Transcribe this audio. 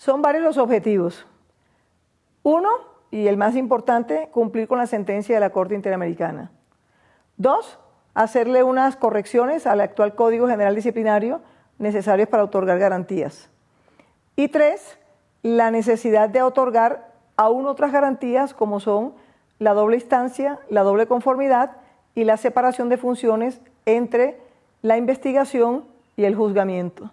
Son varios los objetivos. Uno, y el más importante, cumplir con la sentencia de la Corte Interamericana. Dos, hacerle unas correcciones al actual Código General Disciplinario necesarios para otorgar garantías. Y tres, la necesidad de otorgar aún otras garantías como son la doble instancia, la doble conformidad y la separación de funciones entre la investigación y el juzgamiento.